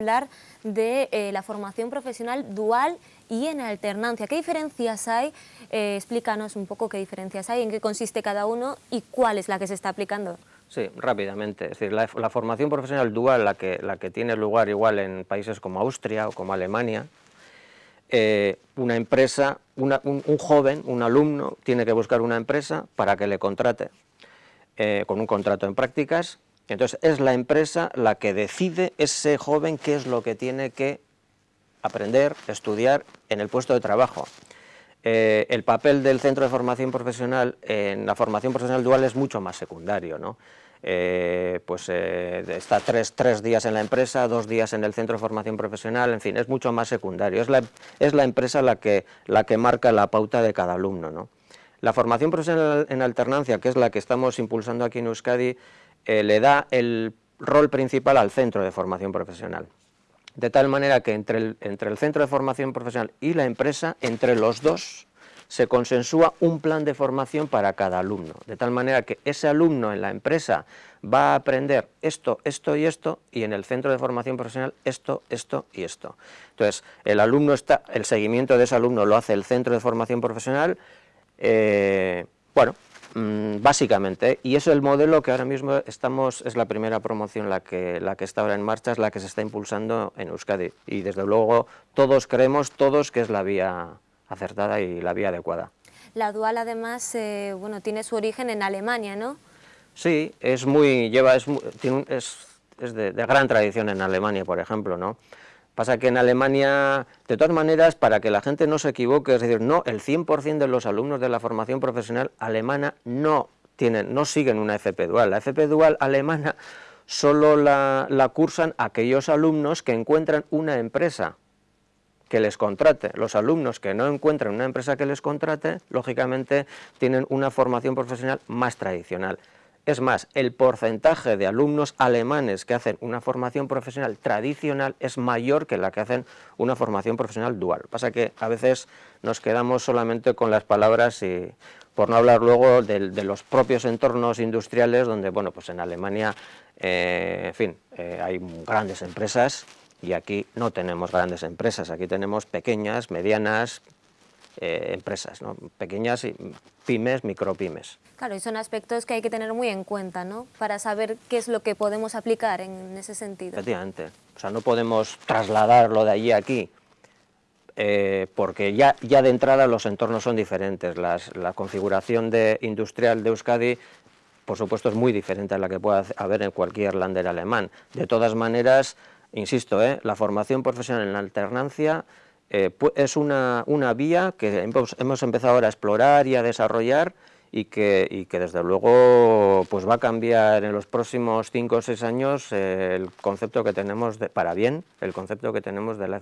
hablar de eh, la formación profesional dual y en alternancia. ¿Qué diferencias hay? Eh, explícanos un poco qué diferencias hay, en qué consiste cada uno y cuál es la que se está aplicando. Sí, rápidamente. Es decir, la, formación profesional dual, la que, tiene lugar igual en países como Austria o como Alemania, eh, una empresa, un, joven, un alumno, tiene que buscar una empresa para que le contrate con un contrato en prácticas entonces es la empresa la que decide ese joven qué es lo que tiene que aprender, estudiar en el puesto de trabajo. Eh, el papel del centro de formación profesional en la formación profesional dual es mucho más secundario, ¿no? Eh, pues eh, está tres, días en la empresa, dos días en el centro de formación profesional, en fin, es mucho más secundario, es la, es la empresa la que, la que marca la pauta de cada alumno. ¿no? La formación profesional en alternancia, que es la que estamos impulsando aquí en Euskadi, eh, le da el rol principal al centro de formación profesional. De tal manera que entre el, entre el centro de formación profesional y la empresa, entre los dos, se consensúa un plan de formación para cada alumno, de tal manera que ese alumno en la empresa va a aprender esto, esto y esto, y en el centro de formación profesional esto, esto y esto. Entonces, el alumno está, el seguimiento de ese alumno lo hace el centro de formación profesional, eh, bueno, básicamente, y eso es el modelo que ahora mismo estamos, es la primera promoción la que, la que está ahora en marcha, es la que se está impulsando en Euskadi, y desde luego todos creemos, todos, que es la vía acertada y la vía adecuada. La dual además, eh, bueno, tiene su origen en Alemania, ¿no? Sí, es muy, lleva, es, es, de, de gran tradición en Alemania, por ejemplo, ¿no? Pasa que en Alemania, de todas maneras, para que la gente no se equivoque, es decir, no, el 100% de los alumnos de la formación profesional alemana no tienen, no siguen una FP dual. La FP dual alemana solo la, la cursan aquellos alumnos que encuentran una empresa que les contrate. Los alumnos que no encuentran una empresa que les contrate, lógicamente tienen una formación profesional más tradicional. Es más, el porcentaje de alumnos alemanes que hacen una formación profesional tradicional es mayor que la que hacen una formación profesional dual. Pasa que a veces nos quedamos solamente con las palabras y por no hablar luego de, los propios entornos industriales donde, bueno, pues en Alemania, eh, en fin, eh, hay grandes empresas y aquí no tenemos grandes empresas, aquí tenemos pequeñas, medianas, eh, empresas, ¿no? pequeñas pymes, micropymes. Claro, y son aspectos que hay que tener muy en cuenta, ¿no? Para saber qué es lo que podemos aplicar en ese sentido. Efectivamente, o sea, no podemos trasladarlo de allí a aquí, eh, porque ya, ya de entrada los entornos son diferentes, la configuración de, industrial de Euskadi por supuesto es muy diferente a la que pueda haber en cualquier lander alemán. De todas maneras, insisto, ¿eh? la formación profesional en alternancia eh, es una, vía que hemos, empezado ahora a explorar y a desarrollar y que, que desde luego pues va a cambiar en los próximos 5 o 6 años el concepto que tenemos, de, para bien, el concepto que tenemos de la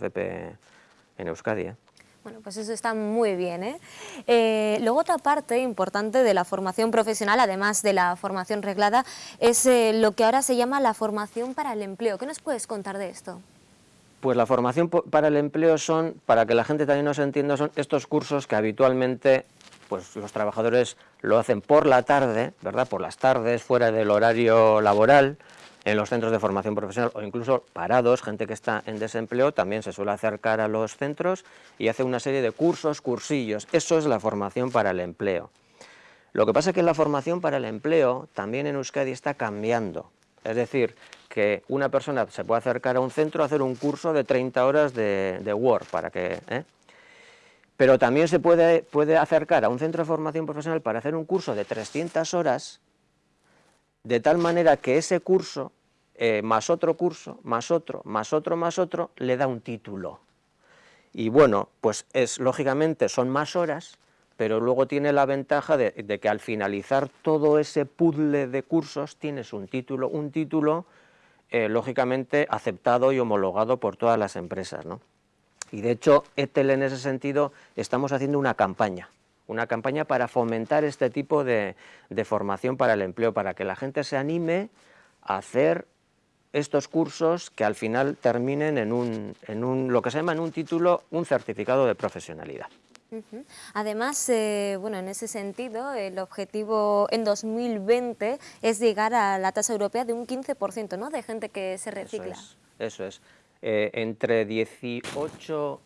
en Euskadi. ¿eh? Bueno, pues eso está muy bien. ¿eh? ¿eh? luego otra parte importante de la formación profesional, además de la formación reglada, es lo que ahora se llama la formación para el empleo. ¿Qué nos puedes contar de esto? Pues la formación para el empleo son, para que la gente también nos entienda, son estos cursos que habitualmente pues, los trabajadores lo hacen por la tarde, ¿verdad? por las tardes, fuera del horario laboral, en los centros de formación profesional o incluso parados, gente que está en desempleo, también se suele acercar a los centros y hace una serie de cursos, cursillos. Eso es la formación para el empleo. Lo que pasa es que la formación para el empleo también en Euskadi está cambiando. Es decir, que una persona se puede acercar a un centro a hacer un curso de 30 horas de, Word, para que... ¿eh? Pero también se puede, puede acercar a un centro de formación profesional para hacer un curso de 300 horas, de tal manera que ese curso, eh, más otro curso, más otro, más otro, más otro, le da un título. Y bueno, pues es lógicamente son más horas, pero luego tiene la ventaja de, que al finalizar todo ese puzzle de cursos tienes un título, un título eh, lógicamente aceptado y homologado por todas las empresas. ¿no? Y de hecho, ETEL en ese sentido estamos haciendo una campaña, una campaña para fomentar este tipo de, de formación para el empleo, para que la gente se anime a hacer estos cursos que al final terminen en, un, en un, lo que se llama en un título, un certificado de profesionalidad. Además, eh, bueno, en ese sentido, el objetivo en 2020 es llegar a la tasa europea de un 15% ¿no? de gente que se recicla. Eso es. eh, entre 18,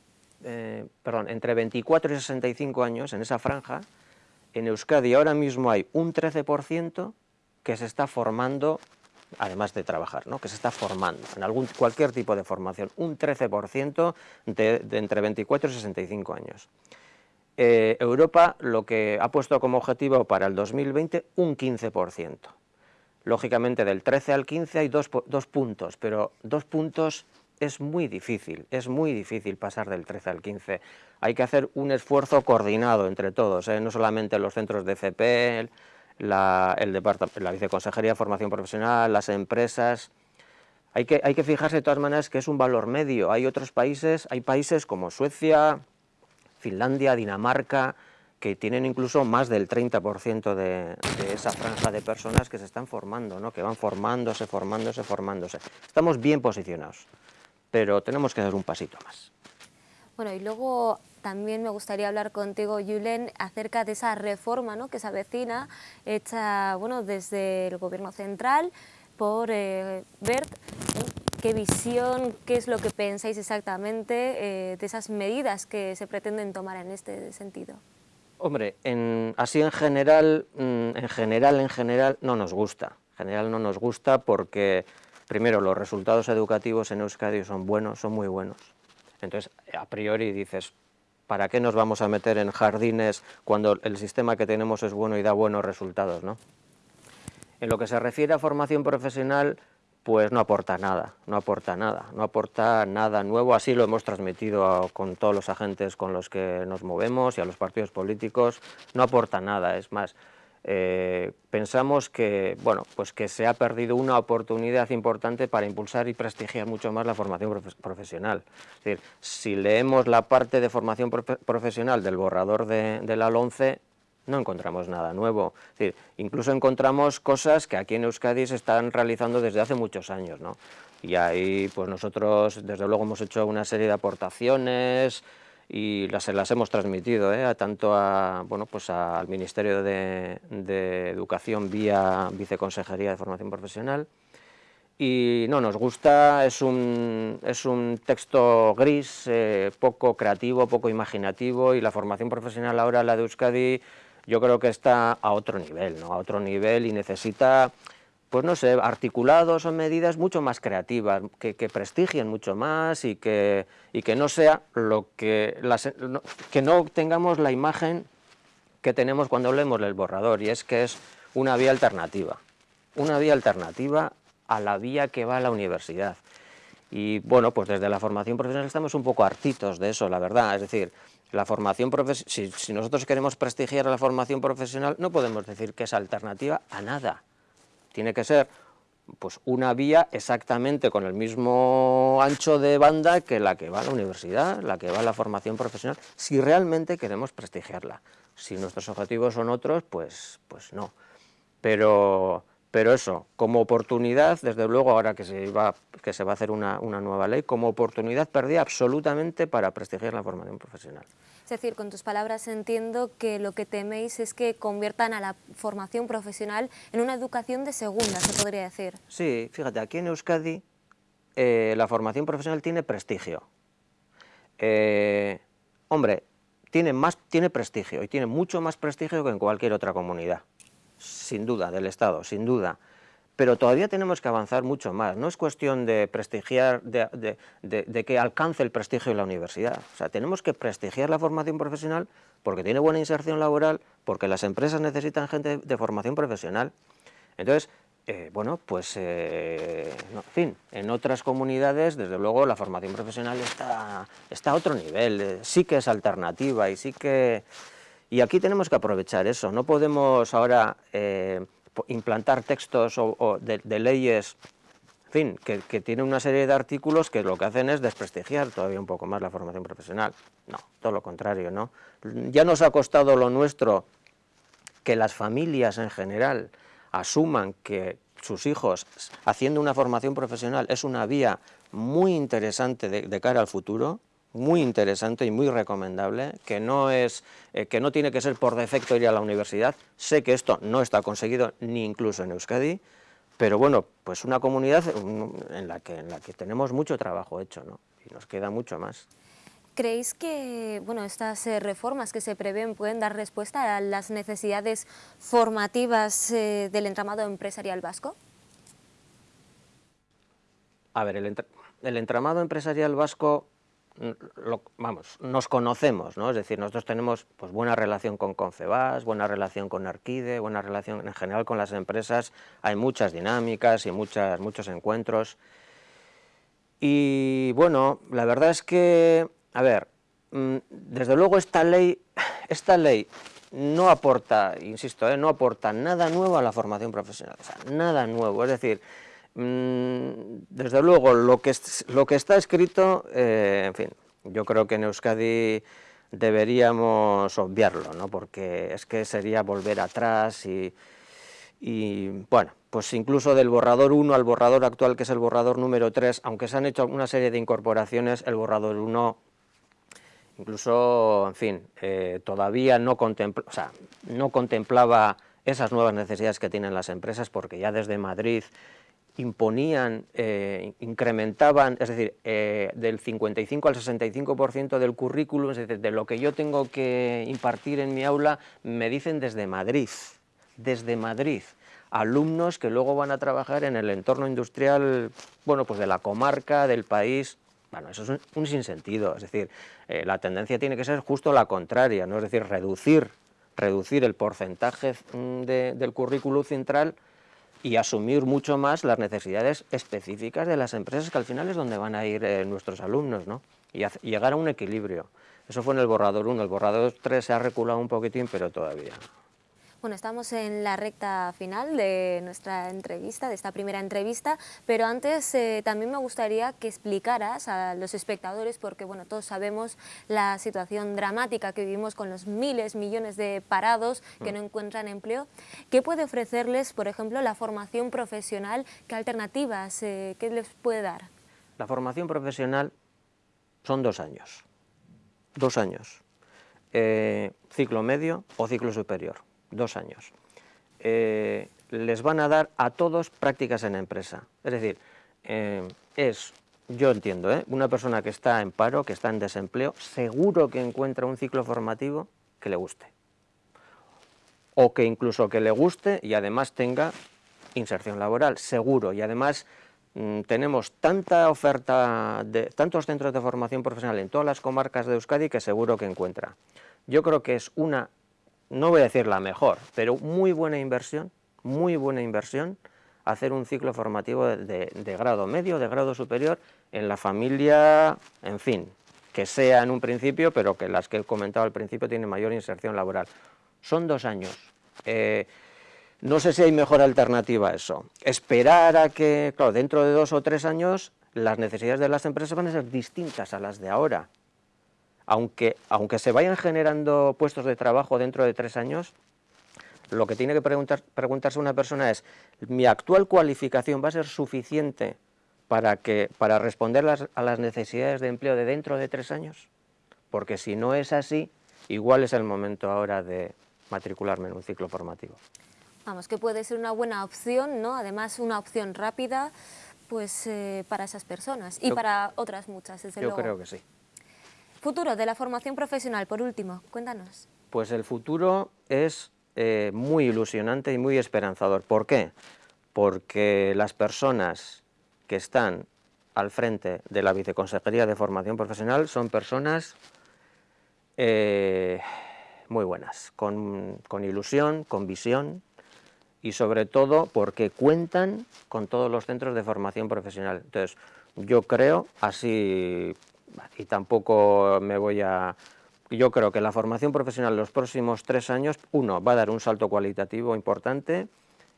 eh, perdón, entre 24 y 65 años, en esa franja, en Euskadi ahora mismo hay un 13% que se está formando, además de trabajar, ¿no? que se está formando en algún, cualquier tipo de formación, un 13% de, entre 24 y 65 años. Eh, Europa lo que ha puesto como objetivo para el 2020 un 15%. Lógicamente del 13 al 15 hay dos, puntos, pero dos puntos es muy difícil, es muy difícil pasar del 13 al 15. Hay que hacer un esfuerzo coordinado entre todos, ¿eh? no solamente los centros de CP, la, el la Viceconsejería de Formación Profesional, las empresas. Hay que, hay que fijarse de todas maneras que es un valor medio. Hay otros países, hay países como Suecia, Finlandia, Dinamarca, que tienen incluso más del 30% de, de, esa franja de personas que se están formando, ¿no? que van formándose, formándose, formándose. Estamos bien posicionados pero tenemos que dar un pasito más. Bueno, y luego también me gustaría hablar contigo, Julen, acerca de esa reforma ¿no? que se avecina, hecha bueno, desde el Gobierno Central por eh, Bert. ¿Qué visión, qué es lo que pensáis exactamente eh, de esas medidas que se pretenden tomar en este sentido? Hombre, en, así en general, mm, en general, en general, no nos gusta. En general no nos gusta porque primero, los resultados educativos en Euskadi son buenos, son muy buenos. Entonces, a priori dices, ¿para qué nos vamos a meter en jardines cuando el sistema que tenemos es bueno y da buenos resultados? ¿no? En lo que se refiere a formación profesional, pues no aporta nada, no aporta nada, no aporta nada nuevo, así lo hemos transmitido con todos los agentes con los que nos movemos y a los partidos políticos, no aporta nada, es más, eh, pensamos que, bueno, pues que se ha perdido una oportunidad importante para impulsar y prestigiar mucho más la formación profesional. Es decir, si leemos la parte de formación profesional del borrador de, la 11, no encontramos nada nuevo. Incluso encontramos cosas que aquí en Euskadi se están realizando desde hace muchos años. ¿no? Y ahí pues nosotros desde luego hemos hecho una serie de aportaciones, y las, las hemos transmitido ¿eh? tanto a, bueno, pues al Ministerio de, Educación vía Viceconsejería de Formación Profesional y no nos gusta, es un, es un texto gris, eh, poco creativo, poco imaginativo y la formación profesional ahora, la de Euskadi, yo creo que está a otro nivel, ¿no? a otro nivel y necesita pues no sé, articulados o medidas mucho más creativas, que, prestigien mucho más y que, y que no sea lo que, que no tengamos la imagen que tenemos cuando leemos el borrador, y es que es una vía alternativa, una vía alternativa a la vía que va a la universidad. Y bueno, pues desde la formación profesional estamos un poco hartitos de eso, la verdad, es decir, la formación si, si nosotros queremos prestigiar a la formación profesional, no podemos decir que es alternativa a nada, tiene que ser pues una vía exactamente con el mismo ancho de banda que la que va a la universidad, la que va a la formación profesional, si realmente queremos prestigiarla. Si nuestros objetivos son otros, pues, pues no. Pero, pero eso, como oportunidad, desde luego ahora que se va, que se va a hacer una, una nueva ley, como oportunidad perdida absolutamente para prestigiar la formación profesional. Es decir, con tus palabras entiendo que lo que teméis es que conviertan a la formación profesional en una educación de segunda, se podría decir. Sí, fíjate, aquí en Euskadi eh, la formación profesional tiene prestigio. Eh, hombre, tiene, más, tiene prestigio y tiene mucho más prestigio que en cualquier otra comunidad, sin duda, del Estado, sin duda pero todavía tenemos que avanzar mucho más. No es cuestión de prestigiar, de, que alcance el prestigio en la universidad. O sea, tenemos que prestigiar la formación profesional porque tiene buena inserción laboral, porque las empresas necesitan gente de formación profesional. Entonces, eh, bueno, pues, eh, en fin, en otras comunidades, desde luego, la formación profesional está, a otro nivel, sí que es alternativa y sí que... Y aquí tenemos que aprovechar eso, no podemos ahora implantar textos o, de, leyes, en fin, que, que tienen una serie de artículos que lo que hacen es desprestigiar todavía un poco más la formación profesional. No, todo lo contrario, ¿no? Ya nos ha costado lo nuestro que las familias en general asuman que sus hijos haciendo una formación profesional es una vía muy interesante de cara al futuro, muy interesante y muy recomendable, que no, es, eh, que no tiene que ser por defecto ir a la universidad. Sé que esto no está conseguido ni incluso en Euskadi, pero bueno, pues una comunidad en la que, en la que tenemos mucho trabajo hecho, ¿no? Y nos queda mucho más. ¿Creéis que bueno, estas eh, reformas que se prevén pueden dar respuesta a las necesidades formativas eh, del entramado empresarial vasco? A ver, el, entramado empresarial vasco, vamos, nos conocemos, ¿no? Es decir, nosotros tenemos pues, buena relación con Concebas, buena relación con Arquide, buena relación en general con las empresas, hay muchas dinámicas y muchas, muchos encuentros. Y bueno, la verdad es que a ver, mm, desde luego esta ley, esta ley no aporta, insisto, eh, no aporta nada nuevo a la formación profesional, nada nuevo, es decir, desde luego lo que, lo que está escrito, eh, en fin, yo creo que en Euskadi deberíamos obviarlo, ¿no? porque es que sería volver atrás y, bueno, pues incluso del borrador 1 al borrador actual, que es el borrador número 3, aunque se han hecho una serie de incorporaciones, el borrador 1 Incluso, en fin, eh, todavía no, no contemplaba esas nuevas necesidades que tienen las empresas porque ya desde Madrid imponían, eh, incrementaban, es decir, eh, del 55 al 65% del currículum, es decir, de lo que yo tengo que impartir en mi aula, me dicen desde Madrid, desde Madrid, alumnos que luego van a trabajar en el entorno industrial, bueno, pues de la comarca, del país, bueno, eso es un, sinsentido, es decir, eh, la tendencia tiene que ser justo la contraria, ¿no? es decir, reducir, reducir el porcentaje mm, del currículo central y asumir mucho más las necesidades específicas de las empresas, que al final es donde van a ir eh, nuestros alumnos, ¿no? y, llegar a un equilibrio. Eso fue en el borrador 1, el borrador 3 se ha reculado un poquitín, pero todavía bueno, estamos en la recta final de nuestra entrevista, de esta primera entrevista, pero antes eh, también me gustaría que explicaras a los espectadores, porque bueno, todos sabemos la situación dramática que vivimos con los miles, millones de parados que mm. no encuentran empleo, ¿qué puede ofrecerles, por ejemplo, la formación profesional? ¿Qué alternativas, eh, qué les puede dar? La formación profesional son dos años, dos años, eh, ciclo medio o ciclo superior dos años. Eh, les van a dar a todos prácticas en empresa. Es decir, eh, es, yo entiendo, ¿eh? una persona que está en paro, que está en desempleo, seguro que encuentra un ciclo formativo que le guste. O que incluso que le guste y además tenga inserción laboral, seguro. Y además mm, tenemos tanta oferta, de tantos centros de formación profesional en todas las comarcas de Euskadi que seguro que encuentra. Yo creo que es una no voy a decir la mejor, pero muy buena inversión, muy buena inversión, hacer un ciclo formativo de, grado medio, de grado superior, en la familia, en fin, que sea en un principio, pero que las que he comentado al principio tienen mayor inserción laboral. Son dos años. Eh, no sé si hay mejor alternativa a eso. Esperar a que, claro, dentro de dos o tres años, las necesidades de las empresas van a ser distintas a las de ahora aunque, aunque se vayan generando puestos de trabajo dentro de tres años, lo que tiene que preguntarse una persona es, ¿mi actual cualificación va a ser suficiente para, que, para responder a las necesidades de empleo de dentro de tres años? Porque si no es así, igual es el momento ahora de matricularme en un ciclo formativo. Vamos, que puede ser una buena opción, ¿no? Además, una opción rápida, pues, eh, para esas personas y para otras muchas, desde luego. Yo creo que sí. Futuro de la formación profesional, por último, cuéntanos. Pues el futuro es eh, muy ilusionante y muy esperanzador. ¿Por qué? Porque las personas que están al frente de la Viceconsejería de Formación Profesional son personas eh, muy buenas, con, con ilusión, con visión y sobre todo porque cuentan con todos los centros de formación profesional. Entonces, yo creo, así y tampoco me voy a... Yo creo que la formación profesional en los próximos tres años, uno, va a dar un salto cualitativo importante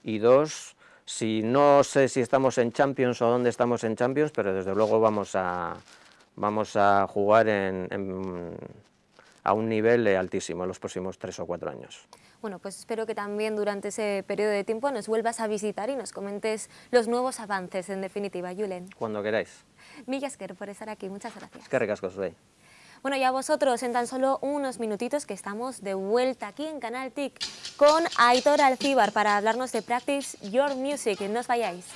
y dos, si no sé si estamos en Champions o dónde estamos en Champions, pero desde luego vamos a, vamos a jugar en, a un nivel altísimo en los próximos tres o cuatro años. Bueno, pues espero que también durante ese periodo de tiempo nos vuelvas a visitar y nos comentes los nuevos avances, en definitiva, Julen. Cuando queráis. Mil por estar aquí, muchas gracias. Qué ricasco soy. Bueno, y a vosotros en tan solo unos minutitos que estamos de vuelta aquí en Canal TIC con Aitor Alcíbar para hablarnos de Practice Your Music. No os vayáis.